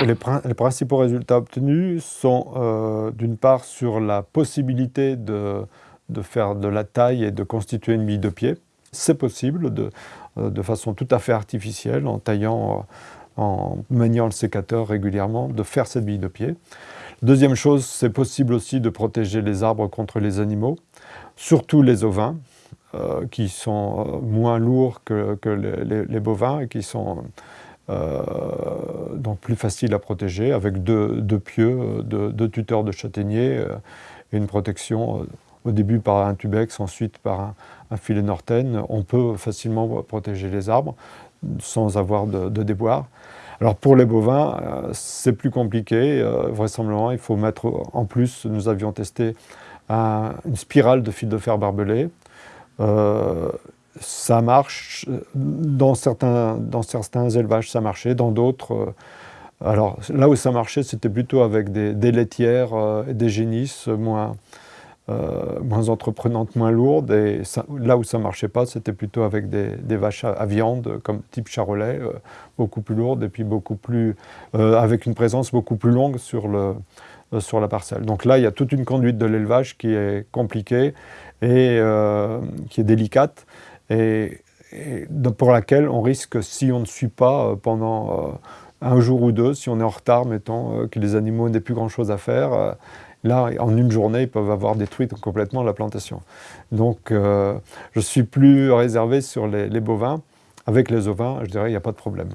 Les, principaux résultats obtenus sont d'une part sur la possibilité de, faire de la taille et de constituer une bille de pied. C'est possible de, de, façon tout à fait artificielle, en taillant, en maniant le sécateur régulièrement, de faire cette bille de pied. Deuxième chose, c'est possible aussi de protéger les arbres contre les animaux, surtout les ovins, euh, qui sont euh, moins lourds que, les, bovins et qui sont euh, donc plus faciles à protéger avec deux, pieux, deux, tuteurs de châtaignier et une protection au début par un tubex, ensuite par un, filet norten. On peut facilement protéger les arbres sans avoir de, déboire. Alors pour les bovins, euh, c'est plus compliqué. Euh, vraisemblablement, il faut mettre en plus, nous avions testé une spirale de fil de fer barbelé. Euh, ça marche, dans certains, dans certains élevages ça marchait, dans d'autres, alors là où ça marchait c'était plutôt avec des, laitières et des génisses moins, euh, moins entreprenante, moins lourde. Et là où ça marchait pas, c'était plutôt avec des, vaches à, viande, comme type charolais, euh, beaucoup plus lourdes et puis beaucoup plus, euh, avec une présence beaucoup plus longue sur, le, sur la parcelle. Donc là, il y a toute une conduite de l'élevage qui est compliquée et qui est délicate. Et, pour laquelle on risque, si on ne suit pas pendant un jour ou deux, si on est en retard, mettons, que les animaux n'aient plus grand-chose à faire, Là, en une journée, ils peuvent avoir détruit complètement la plantation. Donc, euh, je suis plus réservé sur les, les bovins. Avec les ovins, je dirais, il n'y a pas de problème.